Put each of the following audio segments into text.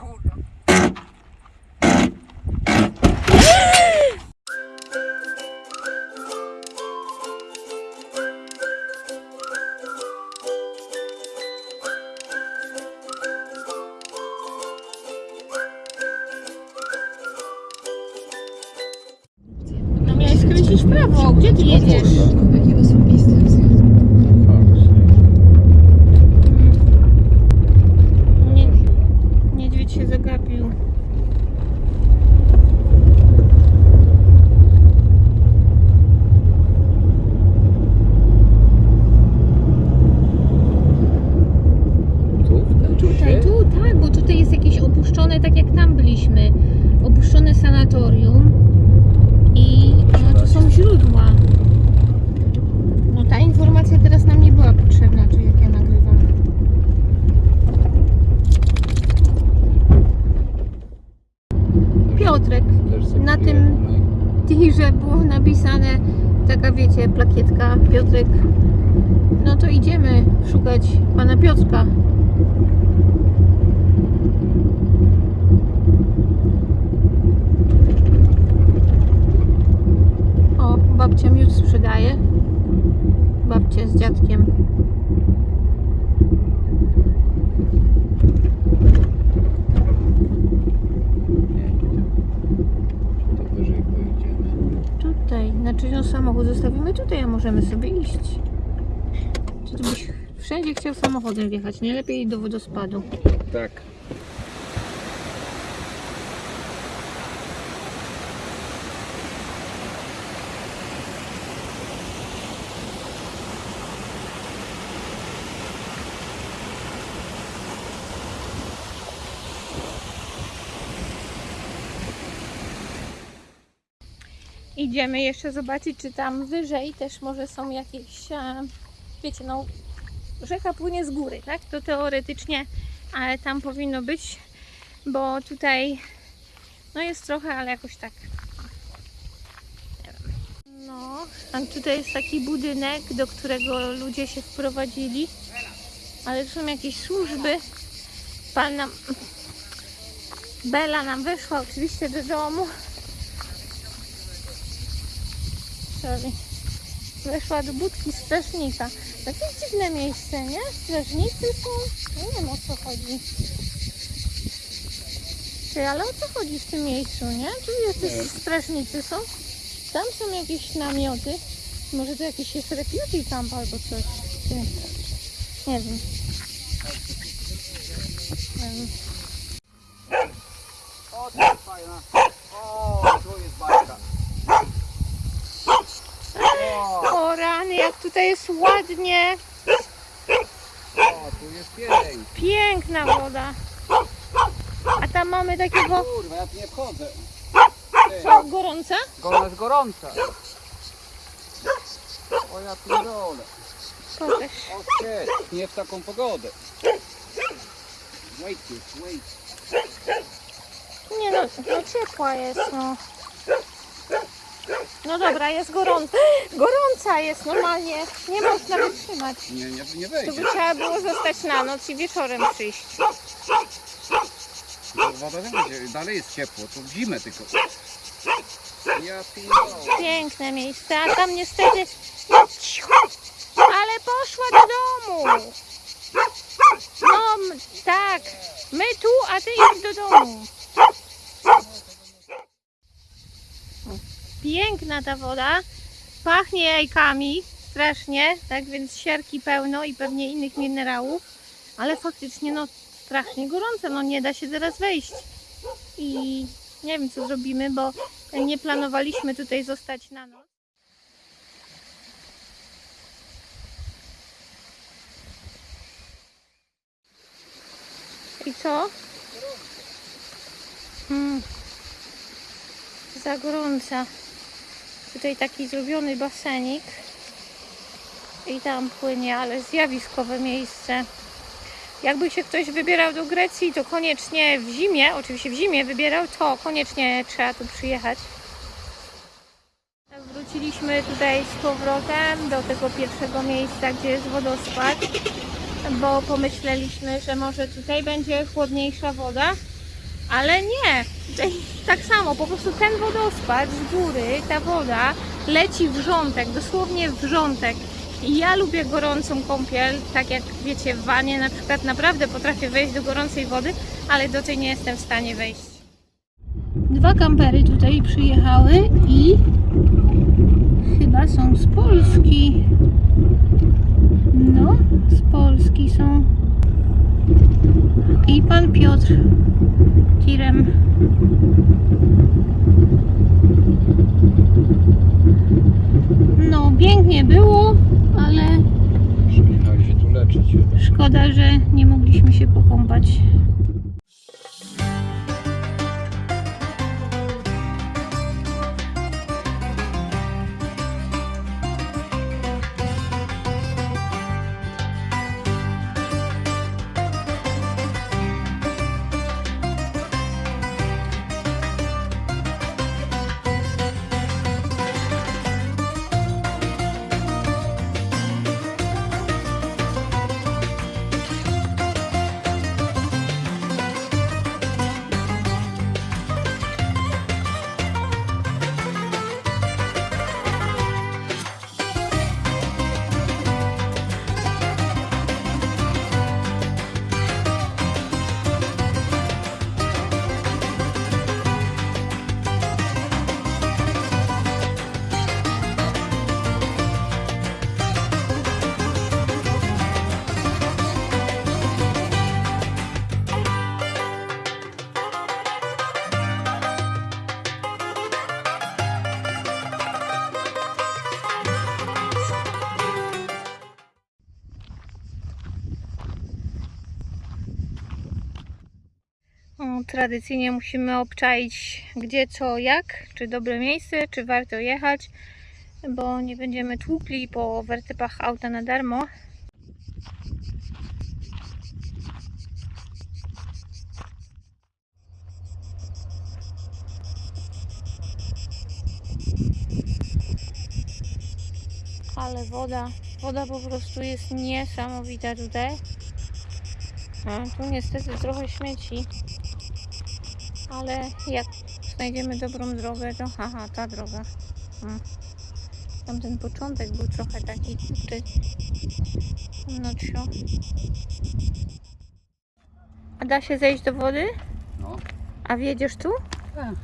kurwa. Taka wiecie, plakietka Piotrek. No to idziemy szukać pana Piotrka. O, babcia miód sprzedaje. Babcia z dziadkiem. Nie, idzie. To wyżej pojedziemy. Tutaj, znaczy no samochód zostawimy tutaj, a możemy sobie iść. Czy ty byś wszędzie chciał samochodem wjechać? Nie lepiej do wodospadu. Tak. Idziemy jeszcze zobaczyć, czy tam wyżej też może są jakieś, e, wiecie, no rzeka płynie z góry, tak? To teoretycznie, ale tam powinno być, bo tutaj no jest trochę, ale jakoś tak. No, a tutaj jest taki budynek, do którego ludzie się wprowadzili, ale są jakieś służby. Pan nam, Bela nam wyszła oczywiście do domu. Weszła do budki strażnika. Takie dziwne miejsce, nie? Strażnicy są. Nie wiem o co chodzi. Ty, ale o co chodzi w tym miejscu, nie? Tu jacyś strażnicy są. Tam są jakieś namioty. Może to jakiś jest refugee camp albo coś. Ty. Nie wiem. Nie wiem. O, to jest fajna. O, tu jest bajka. O, O rany, jak tutaj jest ładnie. o, tu jest pień. Piękna woda. A tam mamy takiego Kurwa, ja tu nie wchodzę. Ty, co, gorąca? Jest gorąca. O, ja pierdolę. Pokaż. O. Nie w taką pogodę. Wait, wait. Nie no, no ciepła jest, no. No dobra, jest gorąca. Gorąca jest normalnie. Nie można wytrzymać. Nie, nie, nie Tu wejdzie. by trzeba było zostać na noc i wieczorem przyjść. Woda nie będzie, dalej jest ciepło, to w zimę tylko. Ja pierdolę. Piękne miejsce, a tam niestety... Cicho. Ale poszła do domu. No, tak. My tu, a ty idź do domu. Piękna ta woda. Pachnie jajkami strasznie, tak więc siarki pełno i pewnie innych minerałów. Ale faktycznie no strasznie gorąco, no nie da się teraz wejść. I nie wiem co zrobimy, bo nie planowaliśmy tutaj zostać na noc. I co? Hmm. Za gorąca. Tutaj taki zrobiony basenik. I tam płynie, ale zjawiskowe miejsce. Jakby się ktoś wybierał do Grecji, to koniecznie w zimie, oczywiście w zimie wybierał, to koniecznie trzeba tu przyjechać. Wróciliśmy tutaj z powrotem do tego pierwszego miejsca, gdzie jest wodospad, bo pomyśleliśmy, że może tutaj będzie chłodniejsza woda Ale nie, tak samo, po prostu ten wodospad z góry, ta woda leci wrzątek, dosłownie wrzątek. I ja lubię gorącą kąpiel, tak jak wiecie w wanie na przykład naprawdę potrafię wejść do gorącej wody, ale do tej nie jestem w stanie wejść. Dwa kampery tutaj przyjechały i chyba są z Polski. No, z Polski są. I pan Piotr tirem. No, pięknie było, ale Przyjechali się tu leczyć. szkoda, że nie mogliśmy się pokąpać. Tradycyjnie musimy obczaić gdzie, co, jak, czy dobre miejsce, czy warto jechać, bo nie będziemy tłukli po wertepach auta na darmo. Ale woda, woda po prostu jest niesamowita tutaj. A, tu niestety trochę śmieci. Ale jak znajdziemy dobrą drogę, to haha, ta droga. Hmm. Tamten początek był trochę taki ty. No cio. A da się zejść do wody? No. A wiedziesz tu? Tak.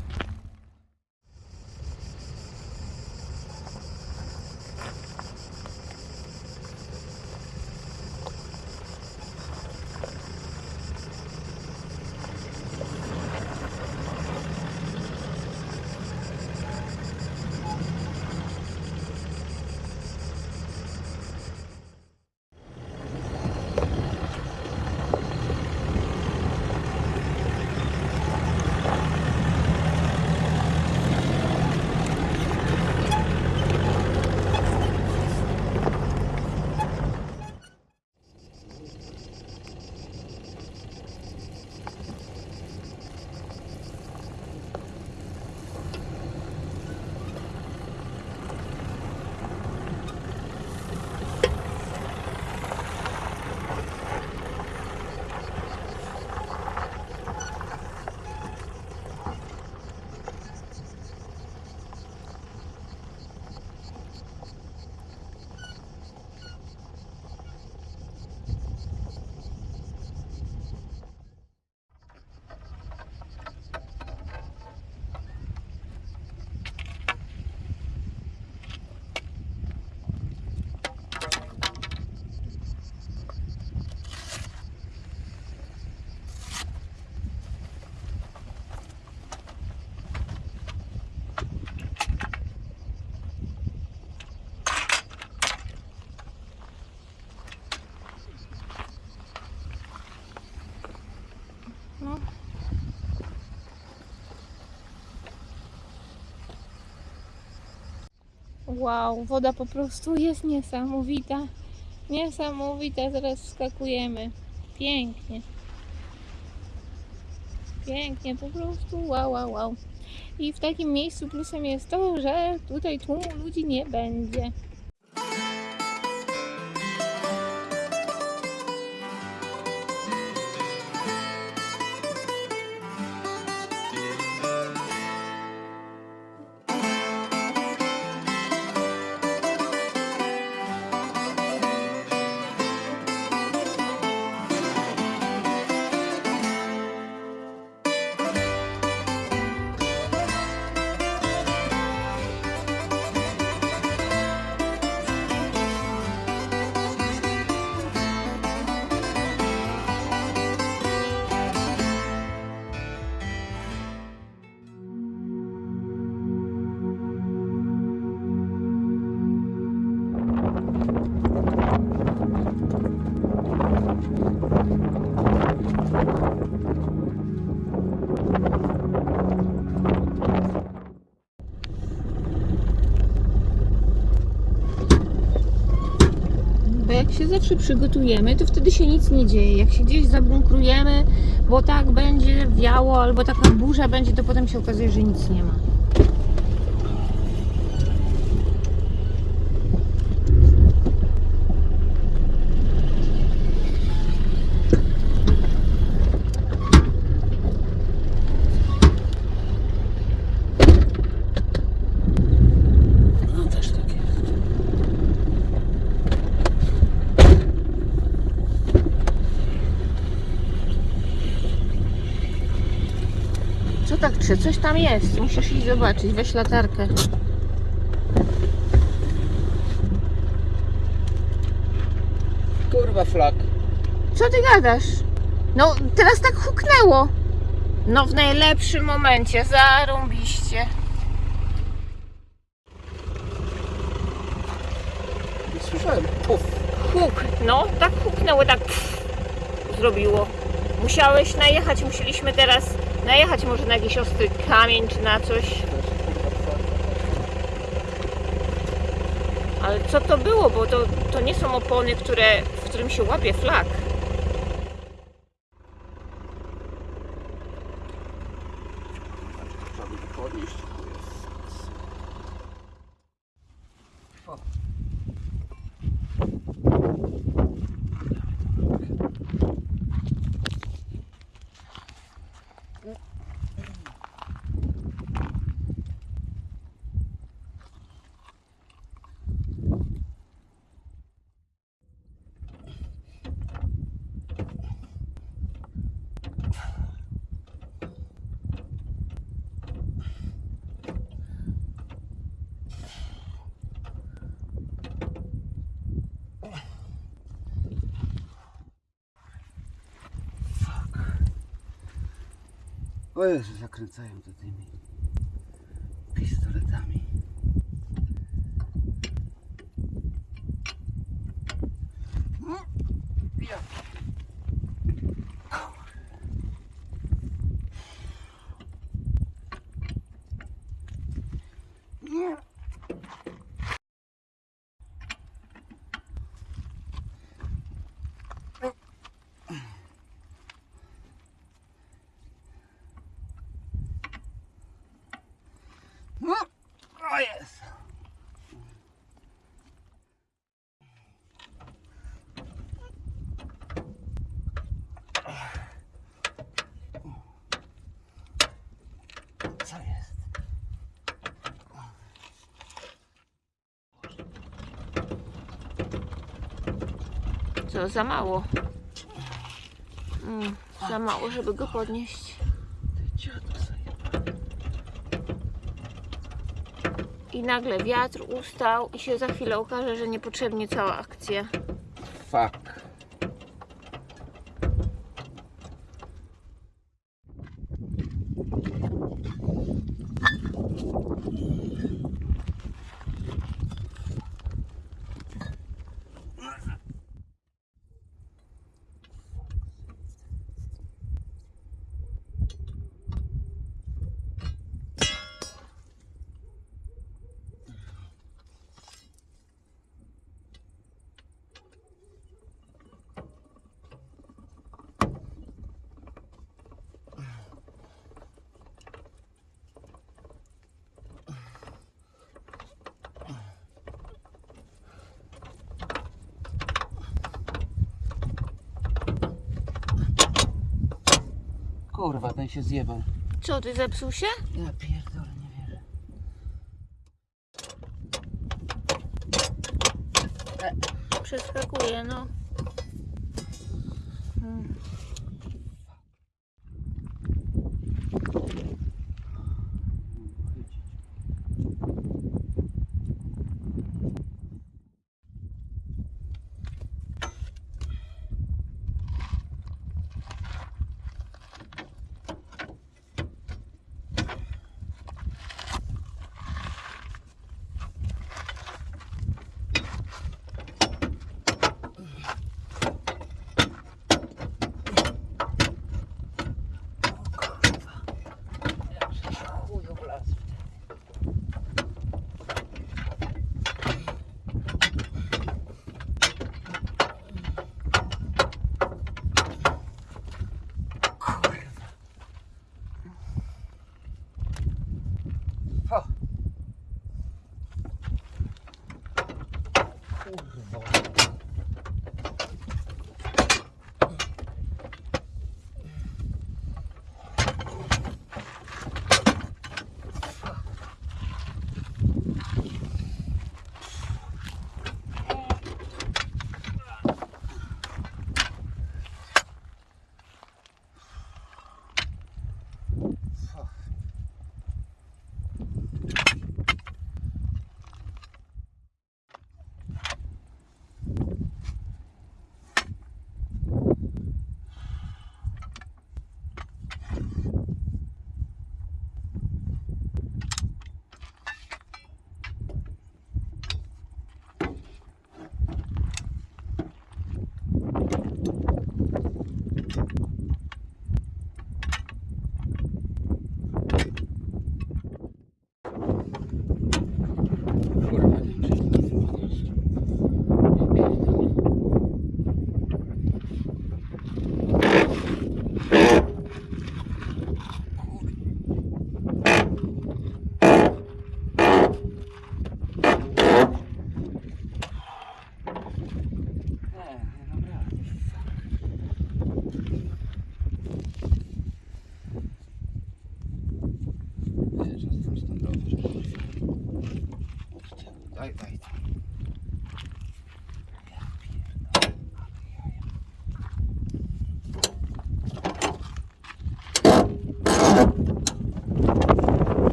Wow, woda po prostu jest niesamowita. Niesamowita, zaraz skakujemy. Pięknie. Pięknie, po prostu wow, wow, wow. I w takim miejscu plusem jest to, że tutaj tłumu ludzi nie będzie. Zawsze przygotujemy, to wtedy się nic nie dzieje. Jak się gdzieś zabunkrujemy, bo tak będzie wiało, albo taka burza będzie, to potem się okazuje, że nic nie ma. Coś tam jest. Musisz iść zobaczyć. Weź latarkę. Kurwa flak. Co ty gadasz? No, teraz tak huknęło. No, w najlepszym momencie. Zarąbiście. Słyszałem. Puf. Huk. No, tak huknęło, tak pff, zrobiło. Musiałeś najechać, musieliśmy teraz najechać może na jakiś ostry kamień czy na coś. Ale co to było? Bo to, to nie są opony, które, w którym się łapie flag. Trzeba by podnieść. Jezu, zakręcają to tymi pistoletami. No, ja. Nie. No, o jest. Co jest? Co, za mało. Mm, za mało, żeby go podnieść. I nagle wiatr ustał i się za chwilę okaże, że niepotrzebnie cała akcja. Fuck. Kurwa, ten się zjebał. Co, ty zepsuł się? Ja pierdolę, nie wierzę. Przeskakuje, no. Hmm.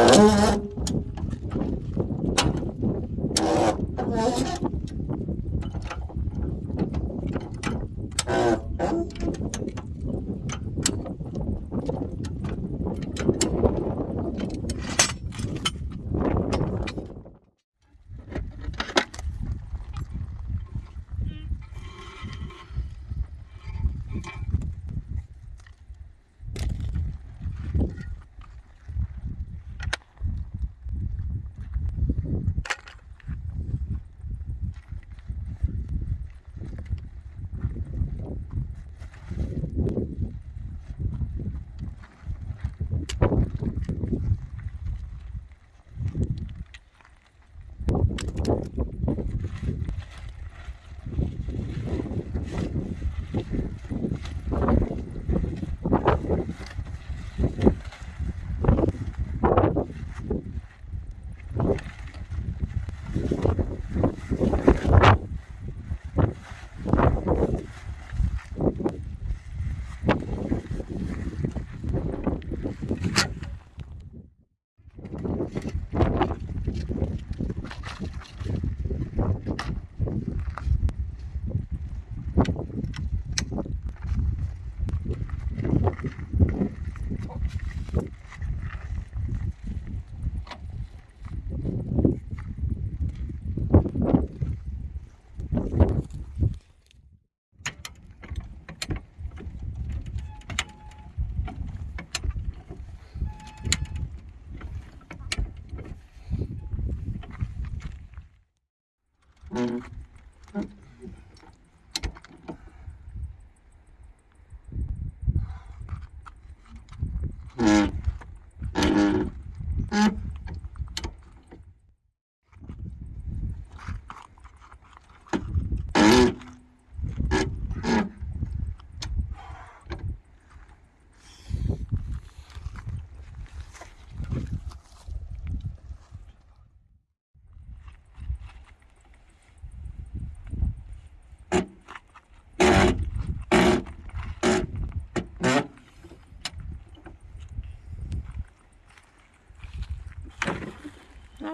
Oh.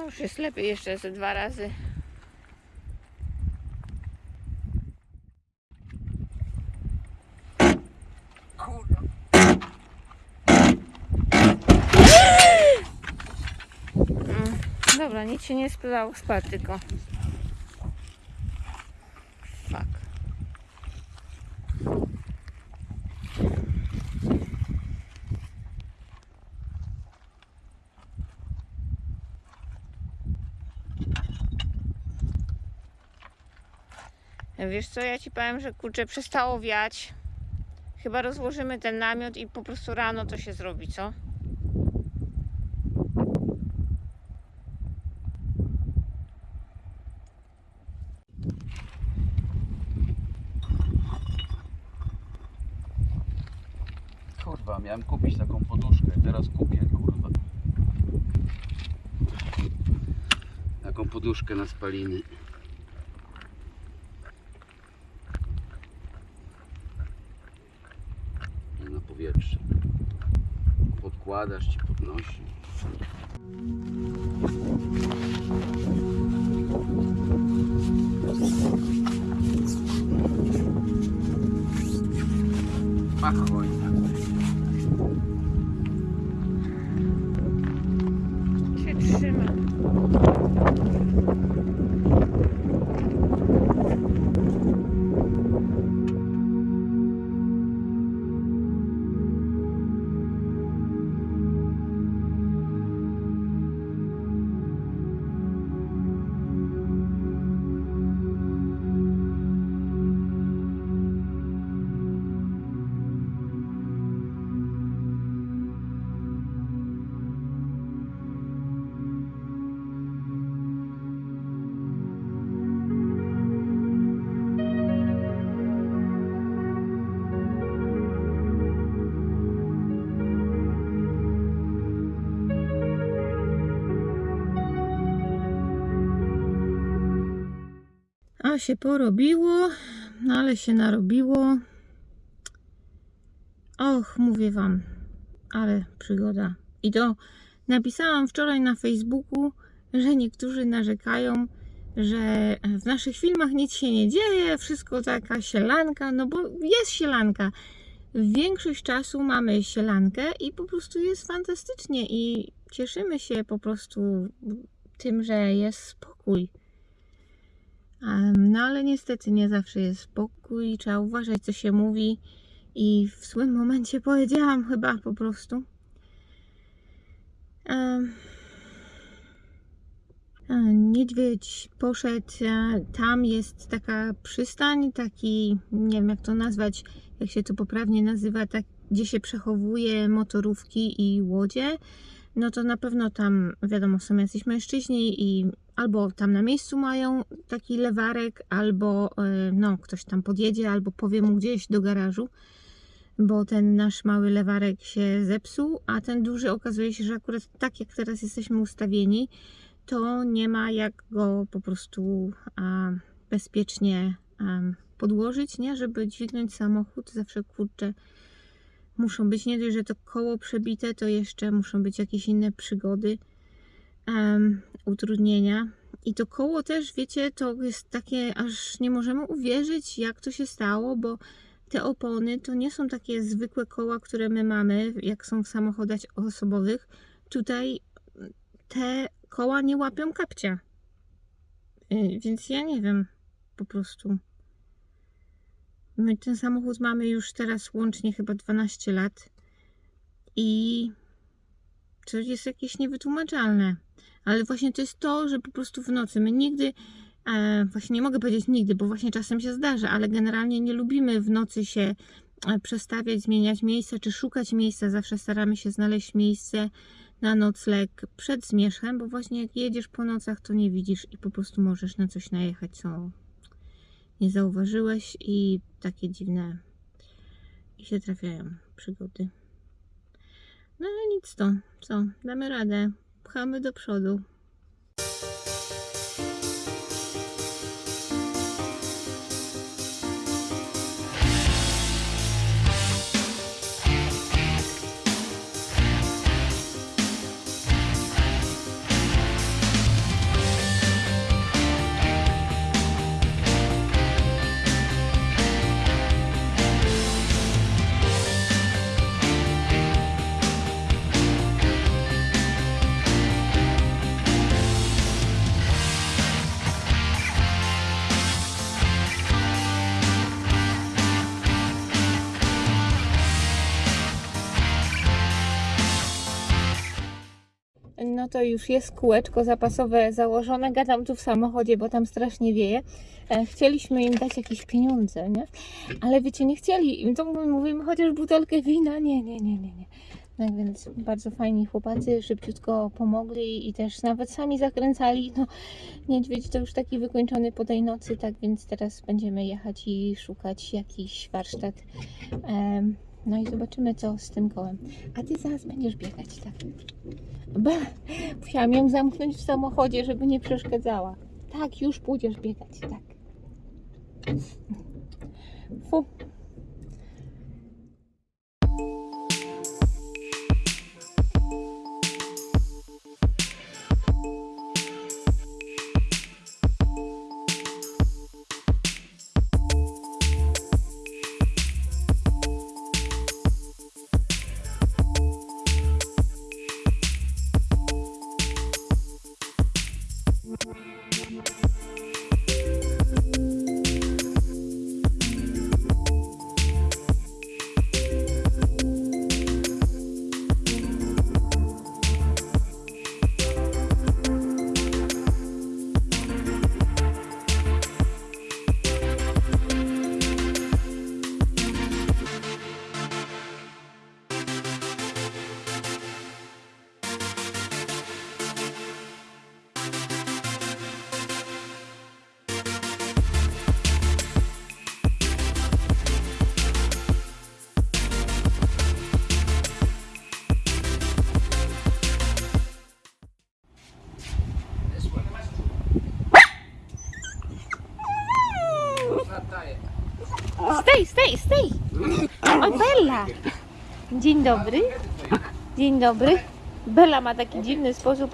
No już jest lepiej jeszcze ze dwa razy. Mm, Dobra, nic się nie spytało, spadł tylko. Wiesz co, ja ci powiem, że kurczę przestało wiać. Chyba rozłożymy ten namiot i po prostu rano to się zrobi, co? Kurwa, miałem kupić taką poduszkę, teraz kupię, kurwa. Taką poduszkę na spaliny. Nie na powietrze. Podkładasz ci podnosi. Machoj. Się Się porobiło, no ale się narobiło. Och, mówię wam, ale przygoda. I to napisałam wczoraj na Facebooku, że niektórzy narzekają, że w naszych filmach nic się nie dzieje, wszystko taka sielanka, no bo jest sielanka. Większość czasu mamy sielankę i po prostu jest fantastycznie i cieszymy się po prostu tym, że jest spokój. No ale niestety nie zawsze jest spokój, trzeba uważać co się mówi i w złym momencie powiedziałam chyba po prostu. Niedźwiedź poszedł, tam jest taka przystań, taki, nie wiem jak to nazwać, jak się to poprawnie nazywa, tak, gdzie się przechowuje motorówki i łodzie. No to na pewno tam, wiadomo, są jacyś mężczyźni i albo tam na miejscu mają taki lewarek, albo e, no, ktoś tam podjedzie, albo powie mu gdzieś do garażu, bo ten nasz mały lewarek się zepsuł, a ten duży okazuje się, że akurat tak jak teraz jesteśmy ustawieni, to nie ma jak go po prostu a, bezpiecznie em, podłożyć, nie? Żeby dźwignąć samochód. Zawsze kurczę, muszą być nie dość, że to koło przebite, to jeszcze muszą być jakieś inne przygody, em, utrudnienia. I to koło też, wiecie, to jest takie, aż nie możemy uwierzyć, jak to się stało, bo te opony to nie są takie zwykłe koła, które my mamy, jak są w samochodach osobowych. Tutaj te koła nie łapią kapcia. Y, Więc ja nie wiem, po prostu. My ten samochód mamy już teraz łącznie chyba 12 lat i to jest jakieś niewytłumaczalne. Ale właśnie to jest to, że po prostu w nocy my nigdy, e, właśnie nie mogę powiedzieć nigdy, bo właśnie czasem się zdarza, ale generalnie nie lubimy w nocy się e, przestawiać, zmieniać miejsca czy szukać miejsca. Zawsze staramy się znaleźć miejsce na nocleg przed zmierzchem, bo właśnie jak jedziesz po nocach, to nie widzisz i po prostu możesz na coś najechać, co nie zauważyłeś i takie dziwne i się trafiają przygody. No ale nic to, co, damy radę, pchamy do przodu. To już jest kółeczko zapasowe założone. Gadam tu w samochodzie, bo tam strasznie wieje. E, Chcieliśmy im dać jakieś pieniądze, nie? Ale wiecie, nie chcieli. To my mówimy chociaż butelkę wina. Nie, nie, nie, nie, nie. Tak więc bardzo fajni chłopacy, szybciutko pomogli i też nawet sami zakręcali. No, niedźwiedź to już taki wykończony po tej nocy, tak więc teraz będziemy jechać i szukać jakiś warsztat. Em, no i zobaczymy, co z tym kołem. A ty zaraz będziesz biegać, tak? Be, musiałam ją zamknąć w samochodzie, żeby nie przeszkadzała. Tak, już pójdziesz biegać, tak. Fu. Dzień dobry. Dzień dobry. Bela ma taki dziwny sposób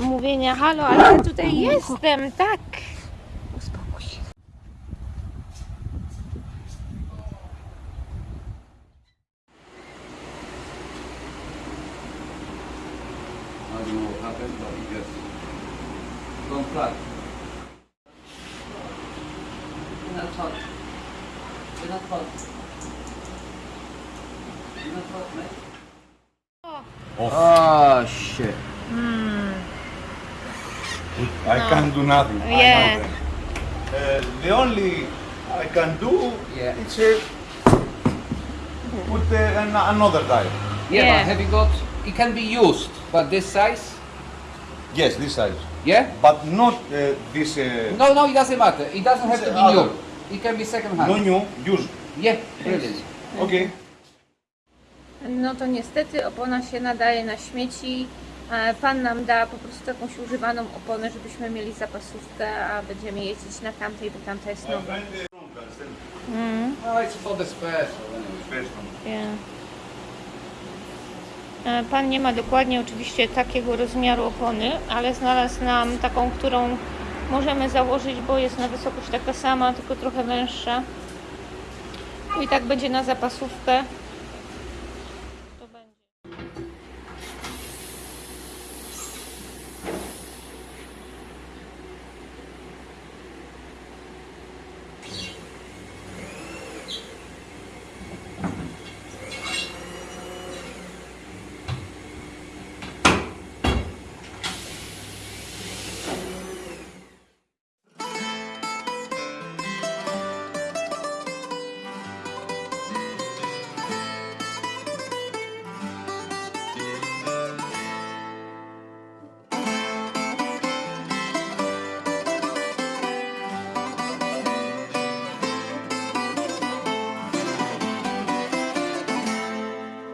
mówienia halo, ale ja tutaj jestem, tak. Uspokój się. Don't mate. Oh shit. I can't do nothing. Yeah. Uh, the only I can do Yeah. is uh, put uh, an, another tire. Yeah, Yeah. but have you got, it can be used, but this size? Yes, this size, Yeah? but not uh, this. Uh, No, no, it doesn't matter. It doesn't have to be Other. new. It can be second hand. no new, used. Yeah, brilliant. Okay. No to niestety opona się nadaje na śmieci. Pan nam da po prostu jakąś używaną oponę, żebyśmy mieli zapasówkę, a będziemy jeździć na tamtej, bo tamta jest nowa. Mm, No, it's for the special yeah. E, Pan nie ma dokładnie oczywiście takiego rozmiaru opony, ale znalazł nam taką, którą możemy założyć, bo jest na wysokość taka sama, tylko trochę węższa. I tak będzie na zapasówkę.